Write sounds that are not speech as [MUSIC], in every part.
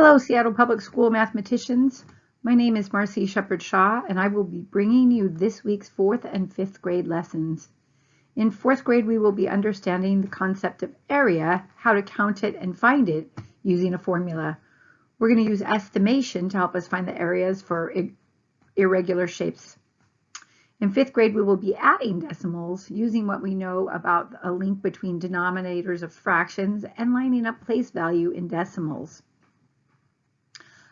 Hello, Seattle Public School mathematicians. My name is Marcy Shepard Shaw, and I will be bringing you this week's fourth and fifth grade lessons. In fourth grade, we will be understanding the concept of area, how to count it and find it using a formula. We're going to use estimation to help us find the areas for irregular shapes. In fifth grade, we will be adding decimals using what we know about a link between denominators of fractions and lining up place value in decimals.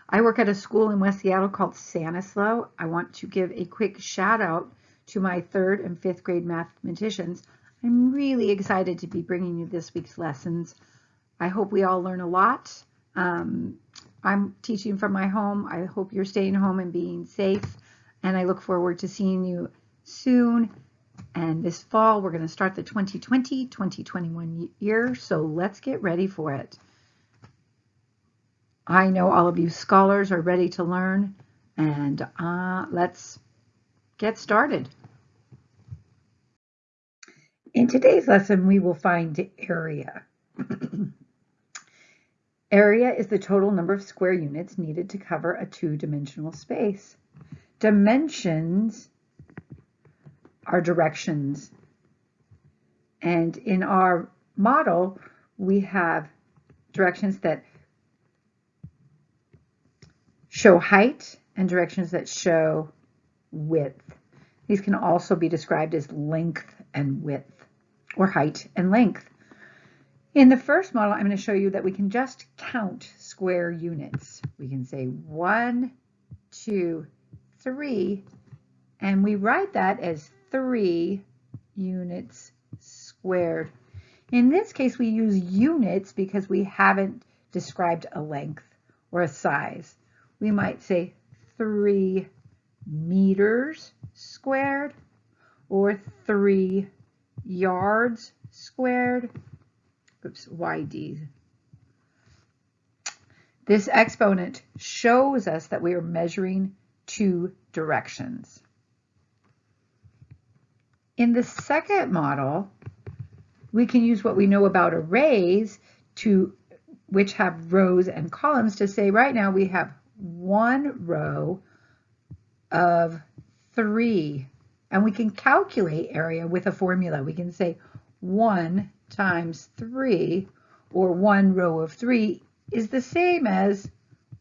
I work at a school in West Seattle called Sanislo. I want to give a quick shout out to my third and fifth grade mathematicians. I'm really excited to be bringing you this week's lessons. I hope we all learn a lot. Um, I'm teaching from my home. I hope you're staying home and being safe. And I look forward to seeing you soon. And this fall, we're going to start the 2020-2021 year. So let's get ready for it. I know all of you scholars are ready to learn and uh, let's get started. In today's lesson, we will find area. [CLEARS THROAT] area is the total number of square units needed to cover a two-dimensional space. Dimensions are directions. And in our model, we have directions that show height and directions that show width. These can also be described as length and width, or height and length. In the first model, I'm going to show you that we can just count square units. We can say one, two, three, and we write that as three units squared. In this case, we use units because we haven't described a length or a size we might say 3 meters squared or 3 yards squared. Oops, YD. This exponent shows us that we are measuring two directions. In the second model, we can use what we know about arrays to which have rows and columns to say right now we have one row of three. And we can calculate area with a formula. We can say 1 times 3, or one row of 3, is the same as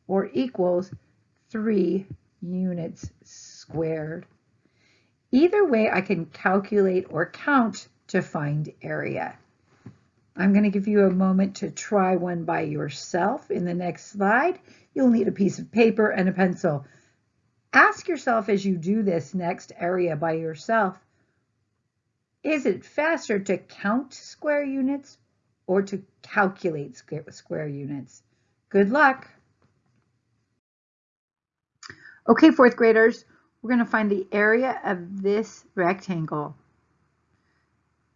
or equals 3 units squared. Either way, I can calculate or count to find area. I'm going to give you a moment to try one by yourself in the next slide. You'll need a piece of paper and a pencil. Ask yourself as you do this next area by yourself, is it faster to count square units or to calculate square units? Good luck. Okay, fourth graders, we're going to find the area of this rectangle.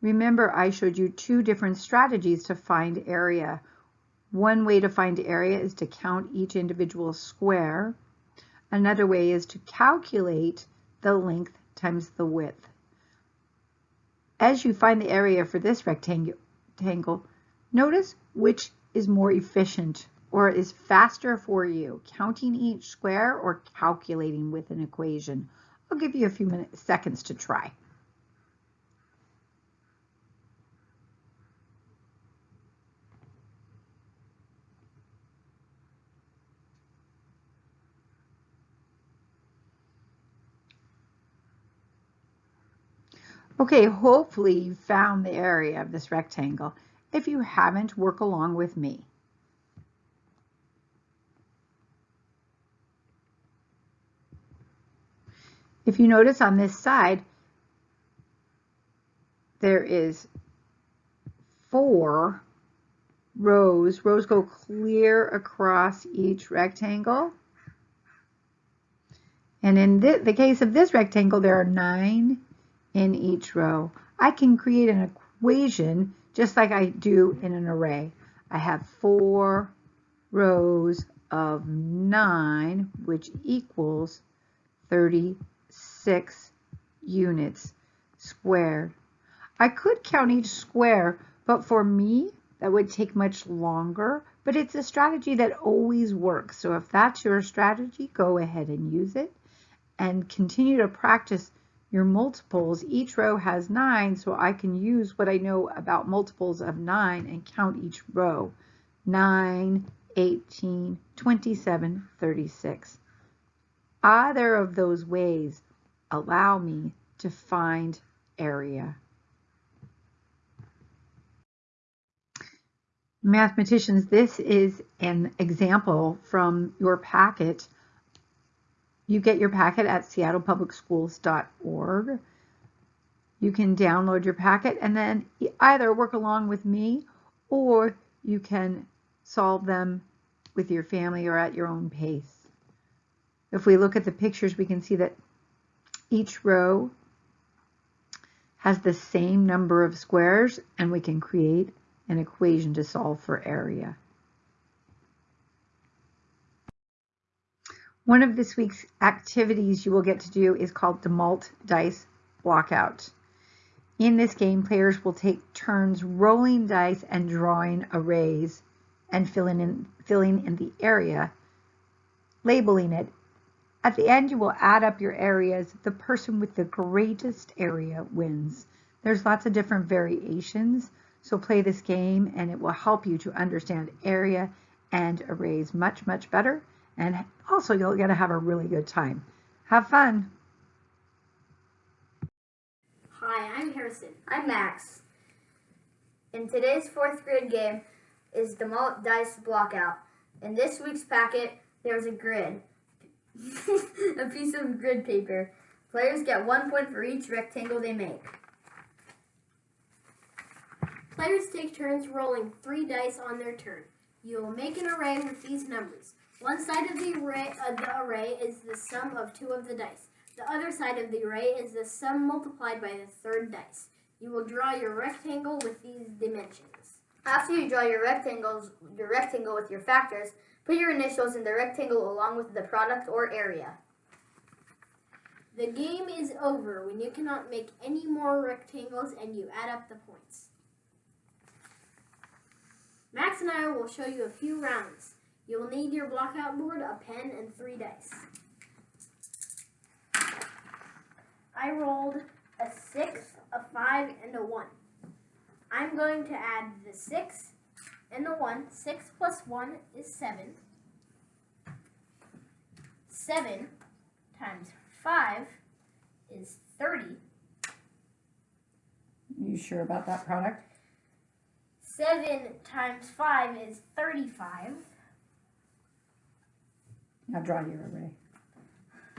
Remember, I showed you two different strategies to find area. One way to find area is to count each individual square. Another way is to calculate the length times the width. As you find the area for this rectangle, notice which is more efficient or is faster for you, counting each square or calculating with an equation. I'll give you a few minutes, seconds to try. Okay, hopefully you found the area of this rectangle. If you haven't, work along with me. If you notice on this side, there is four rows. Rows go clear across each rectangle. And in the case of this rectangle, there are nine in each row. I can create an equation just like I do in an array. I have four rows of 9, which equals 36 units squared. I could count each square, but for me, that would take much longer. but it's a strategy that always works. So if that's your strategy, go ahead and use it and continue to practice your multiples. Each row has nine, so I can use what I know about multiples of nine and count each row. 9, 18, 27, 36. Either of those ways allow me to find area. Mathematicians, this is an example from your packet. You get your packet at seattlepublicschools.org. You can download your packet and then either work along with me or you can solve them with your family or at your own pace. If we look at the pictures, we can see that each row has the same number of squares and we can create an equation to solve for area. One of this week's activities you will get to do is called DeMalt Dice Blockout. In this game, players will take turns rolling dice and drawing arrays and filling in, filling in the area, labeling it. At the end, you will add up your areas. The person with the greatest area wins. There's lots of different variations, so play this game and it will help you to understand area and arrays much, much better. And also you'll get to have a really good time. Have fun. Hi, I'm Harrison. I'm Max. In today's fourth grade game is the Malt Dice Blockout. In this week's packet, there's a grid. [LAUGHS] a piece of grid paper. Players get one point for each rectangle they make. Players take turns rolling three dice on their turn. You will make an array with these numbers. One side of the array, uh, the array is the sum of two of the dice. The other side of the array is the sum multiplied by the third dice. You will draw your rectangle with these dimensions. After you draw your rectangles, your rectangle with your factors, put your initials in the rectangle along with the product or area. The game is over when you cannot make any more rectangles and you add up the points. Max and I will show you a few rounds. You will need your blockout board, a pen, and three dice. I rolled a 6, a 5, and a 1. I'm going to add the 6 and the 1. 6 plus 1 is 7. 7 times 5 is 30. You sure about that product? 7 times 5 is 35. Now draw your array.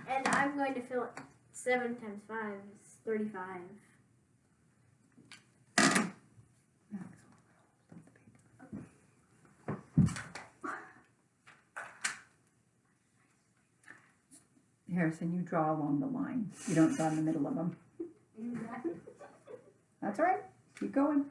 And I'm going to fill it. 7 times 5 is 35. Harrison, you draw along the line. You don't draw in the middle of them. [LAUGHS] That's all right. Keep going.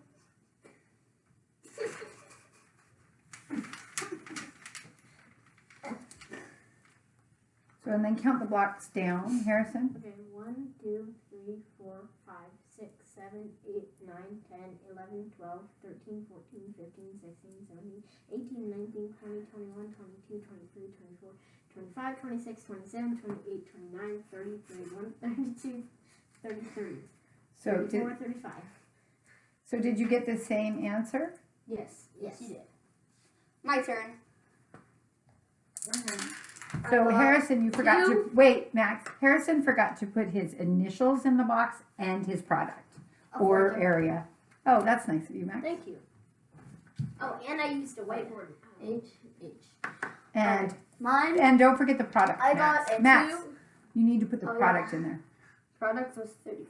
So and then count the blocks down, Harrison. Okay, 1, 2, 3, 4, 5, 6, 7, 8, 9, 10, 11, 12, 13, 14, 15, 16, 17, 18, 19, 20, 21, 22, 23, 24, 25, 26, 27, 28, 29, 30, 31, [LAUGHS] 32, 33, So 34, did, 35. so did you get the same answer? Yes, yes, you did. My turn. So got Harrison, you forgot to, wait, Max, Harrison forgot to put his initials in the box and his product oh, or area. Oh, that's nice of you, Max. Thank you. Oh, and I used a whiteboard. H, H. And, oh, Mine, and don't forget the product, I Max. got a Max, 2. you need to put the Oh, yeah. product in there. Product was 35.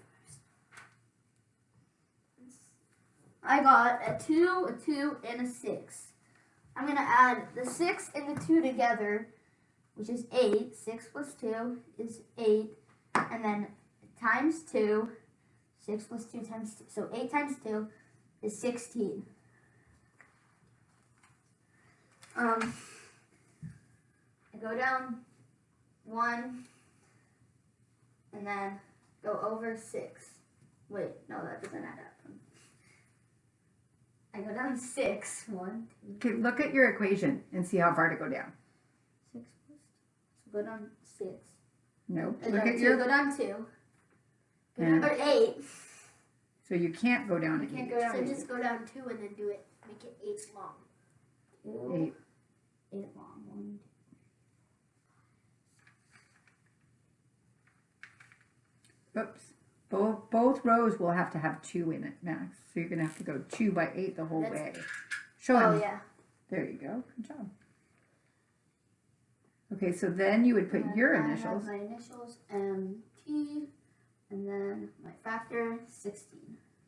I got a 2, a 2, and a 6. I'm going to add the 6 and the 2 together, which is 8. 6 plus 2 is 8. And then times 2. 6 plus 2 times 2. So 8 times 2 is 16. Um, I go down 1, and then go over 6. Wait, no, that doesn't add up. I go down six. One, two, Okay, look at your equation and see how far to go down. Six plus. Go down six. Nope. And Look then at two, your, go down two. Go And- down, or eight. so you can't go down You to can't eight. go down So eight. just go down two and then do it. Make it eight long. Two, Eight. eight long. One, Oops. Both, both rows will have to have two in it, Max. So you're gonna have to go two by eight the whole That's- way. Show Oh him. yeah. There you go. Good job. Okay, so then you would put and your initials. my initials, MT, and then my factor, 16.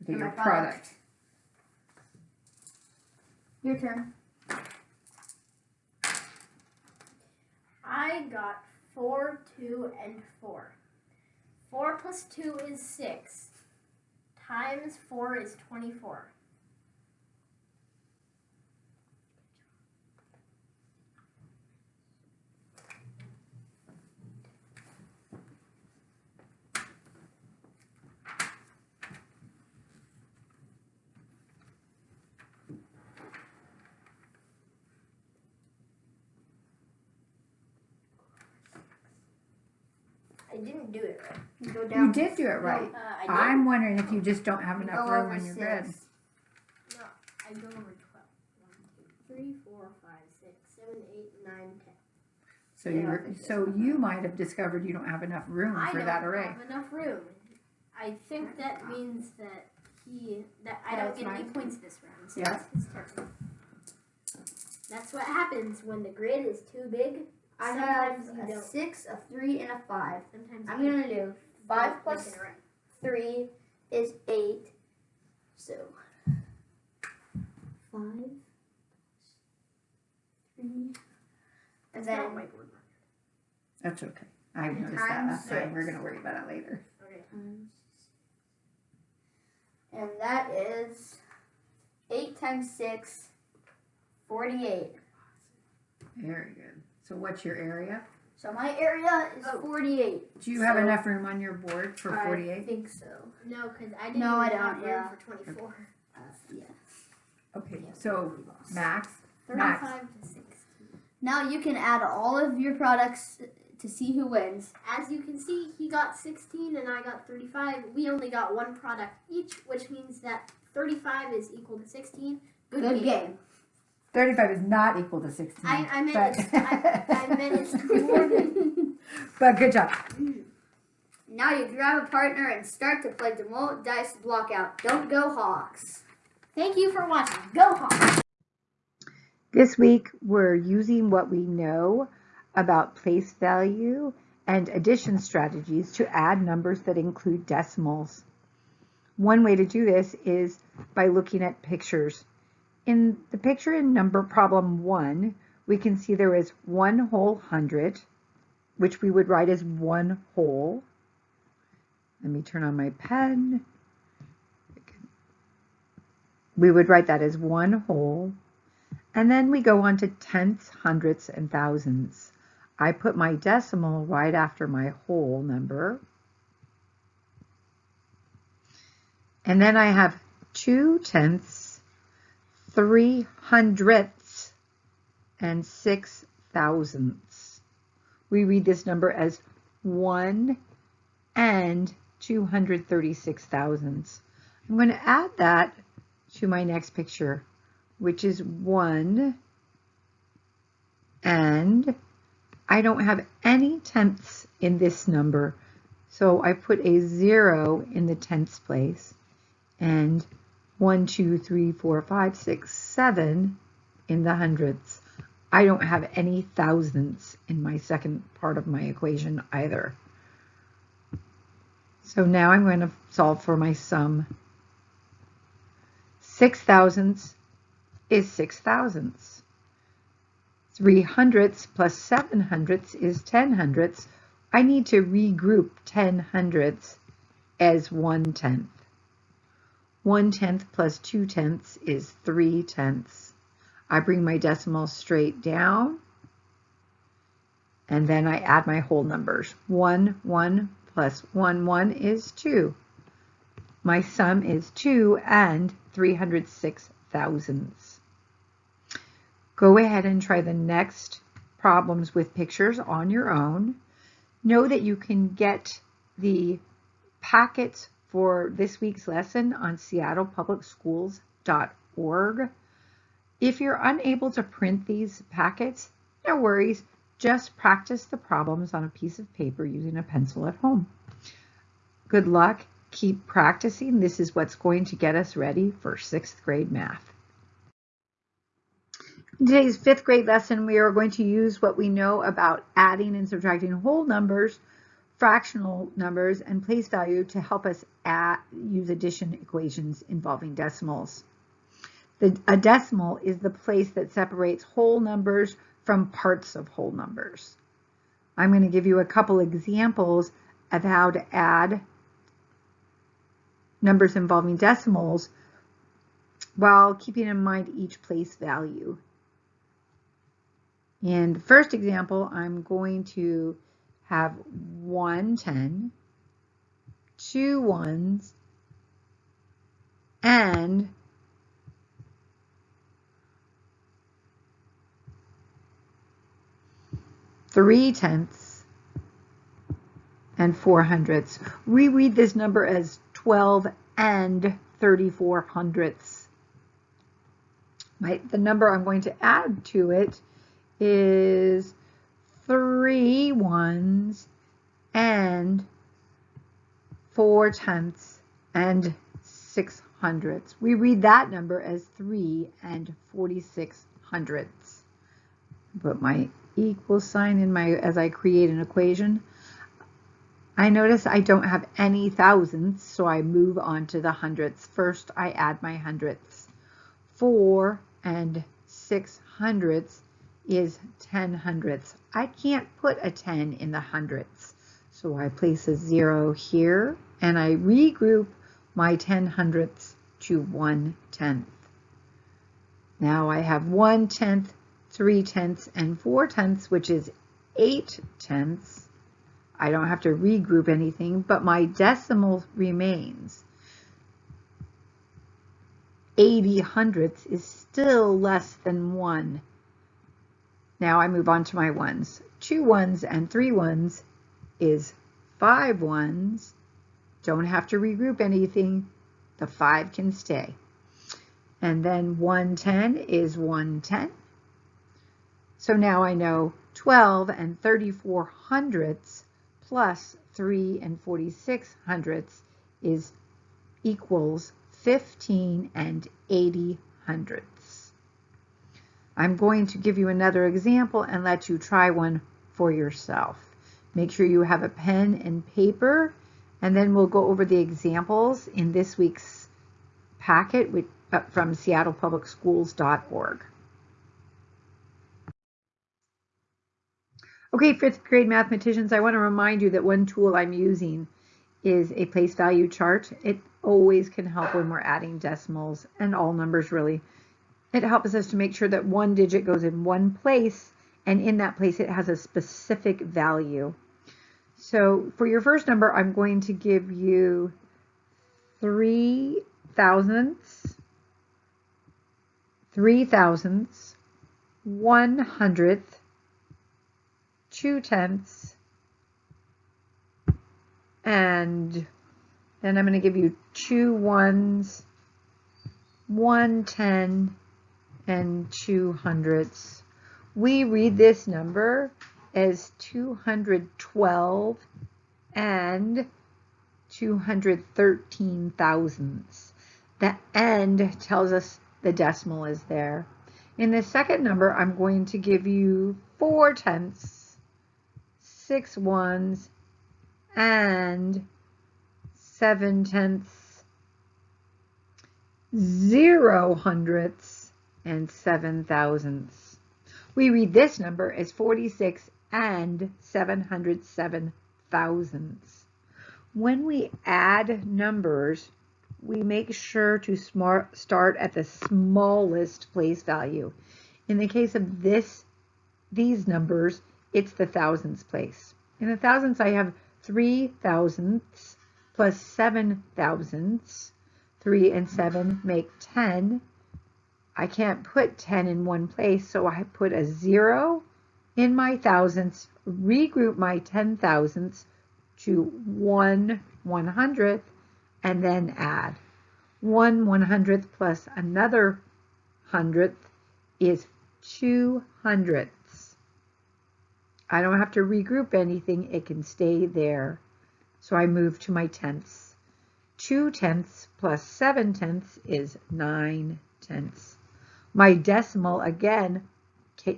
Okay, your product. product. Your turn. I got 4, 2, and 4. 4 plus 2 is 6. Times 4 is 24. It right. You go down. You did do it right. Uh, I. I'm wondering if you just don't have enough room on your six. grid. No, I go over 12. 1, 2, 3, 4, 5, 6, 7, 8, 9, 10. So Yeah, you're, so you might have discovered you don't have enough room I for that array. I don't have enough room. I think that means that he that I don't get any points this round. So Yeah. it's his turn. That's what happens when the grid is too big. I have a don't. six, a three, and a five. Sometimes I'm gonna do five make plus it right. three is eight. So five, three, and It's then. That's okay. I And noticed that times last time. We're gonna worry about it later. Okay. and that is eight times six, forty-eight. Very good. So what's your area? So my area is Oh. forty-eight. Do you have enough room on your board for 48? I think so. No, because I didn't No, I have don't, room yeah. for 24. Uh, yeah. Okay, so Max, 35 Max. to 16. Now you can add all of your products to see who wins. As you can see, he got 16 and I got 35. We only got one product each, which means that 35 is equal to 16. Good, Good game. game. 35 is not equal to 16. I, I meant but, it's, I, I meant it's [LAUGHS] more than. [LAUGHS] but good job. Mm. Now you grab a partner and start to play Demote Dice Blockout. Don't go Hawks. Thank you for watching. Go Hawks! This week, we're using what we know about place value and addition strategies to add numbers that include decimals. One way to do this is by looking at pictures. In the picture in number problem one, we can see there is one whole hundred, which we would write as one whole. Let me turn on my pen. We would write that as one whole. And then we go on to tenths, hundredths, and thousands. I put my decimal right after my whole number. And then I have two tenths, three hundredths, and six thousandths. We read this number as one and 236 thousandths. I'm going to add that to my next picture which is 1, and I don't have any tenths in this number, so I put a 0 in the tenths place, and 1, 2, 3, 4, 5, 6, 7 in the hundredths. I don't have any thousandths in my second part of my equation either. So now I'm going to solve for my sum. Six thousandths is six thousandths. Three hundredths plus seven hundredths is ten hundredths. I need to regroup ten hundredths as one tenth. One tenth plus two tenths is three tenths. I bring my decimal straight down and then I add my whole numbers. One, one plus one, one is two. My sum is two and 306 thousandths. Go ahead and try the next problems with pictures on your own. Know that you can get the packets for this week's lesson on seattlepublicschools.org. If you're unable to print these packets, no worries, just practice the problems on a piece of paper using a pencil at home. Good luck, keep practicing. This is what's going to get us ready for sixth grade math. In today's fifth grade lesson, we are going to use what we know about adding and subtracting whole numbers, fractional numbers, and place value to help us add, use addition equations involving decimals. The, a decimal is the place that separates whole numbers from parts of whole numbers. I'm going to give you a couple examples of how to add numbers involving decimals while keeping in mind each place value. In the first example, I'm going to have one 10, two ones, and three tenths and four hundredths. We read this number as 12 and 34 hundredths. Right, the number I'm going to add to it is three ones and four tenths and six hundredths. We read that number as three and 46 hundredths. Put my equal sign in my, as I create an equation. I notice I don't have any thousandths, so I move on to the hundredths. First, I add my hundredths. Four and six hundredths is 10 hundredths. I can't put a 10 in the hundredths. So I place a zero here and I regroup my 10 hundredths to 1 tenth. Now I have 1 tenth, 3 tenths, and 4 tenths, which is 8 tenths. I don't have to regroup anything, but my decimal remains. 80 hundredths is still less than 1 now I move on to my ones. Two ones and three ones is five ones. Don't have to regroup anything. The five can stay. And then 110 is 110. So now I know 12 and 34 hundredths plus 3 and 46 hundredths is equals 15 and 80 hundredths. I'm going to give you another example and let you try one for yourself. Make sure you have a pen and paper, and then we'll go over the examples in this week's packet uh, from seattlepublicschools.org. Okay, fifth grade mathematicians, I want to remind you that one tool I'm using is a place value chart. It always can help when we're adding decimals and all numbers really it helps us to make sure that one digit goes in one place and in that place it has a specific value. So for your first number, I'm going to give you three thousandths, three thousandths, one hundredth, two tenths, and then I'm going to give you two ones, one ten, and two hundredths. We read this number as 212 and 213 thousandths. The end tells us the decimal is there. In the second number, I'm going to give you four tenths, six ones, and seven tenths, zero hundredths, and 7 thousandths. We read this number as 46 and 707 thousandths. When we add numbers, we make sure to smart, start at the smallest place value. In the case of this, these numbers, it's the thousandths place. In the thousandths, I have 3 thousandths plus 7 thousandths. 3 and 7 make 10 I can't put 10 in one place, so I put a zero in my thousandths, regroup my ten thousandths to one one hundredth, and then add. One one hundredth plus another hundredth is two hundredths. I don't have to regroup anything, it can stay there. So I move to my tenths. Two tenths plus seven tenths is nine tenths. My decimal, again,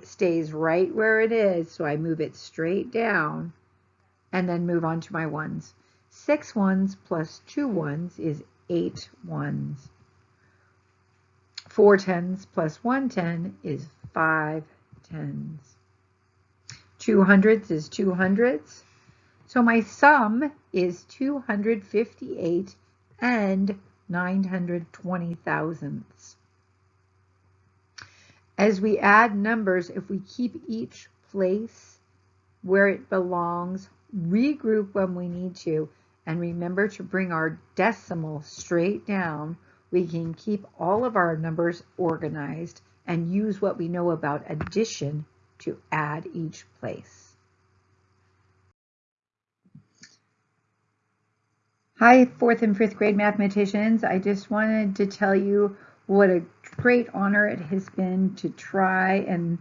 stays right where it is, so I move it straight down and then move on to my ones. Six ones plus two ones is eight ones. Four tens plus one ten is five tens. Two hundredths is two hundredths. So my sum is 258 and 920 thousandths. As we add numbers, if we keep each place where it belongs, regroup when we need to, and remember to bring our decimal straight down, we can keep all of our numbers organized and use what we know about addition to add each place. Hi, fourth and fifth grade mathematicians. I just wanted to tell you what a great honor it has been to try and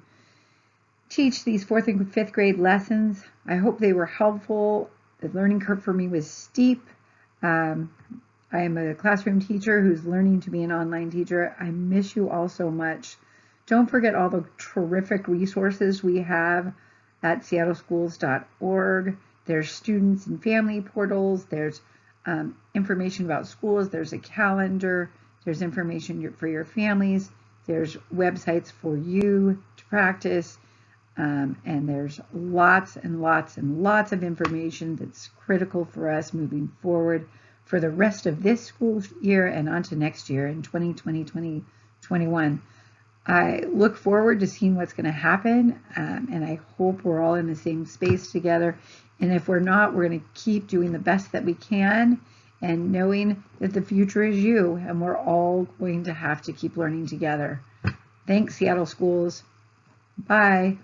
teach these fourth and fifth grade lessons. I hope they were helpful. The learning curve for me was steep. Um, I am a classroom teacher who's learning to be an online teacher. I miss you all so much. Don't forget all the terrific resources we have at seattleschools.org. There's students and family portals. There's um, information about schools. There's a calendar. There's information for your families. There's websites for you to practice. Um, and there's lots and lots and lots of information that's critical for us moving forward for the rest of this school year and onto next year in 2020, 2021. I look forward to seeing what's going to happen, um, and I hope we're all in the same space together. And if we're not, we're going to keep doing the best that we can and knowing that the future is you and we're all going to have to keep learning together. Thanks, Seattle Schools. Bye.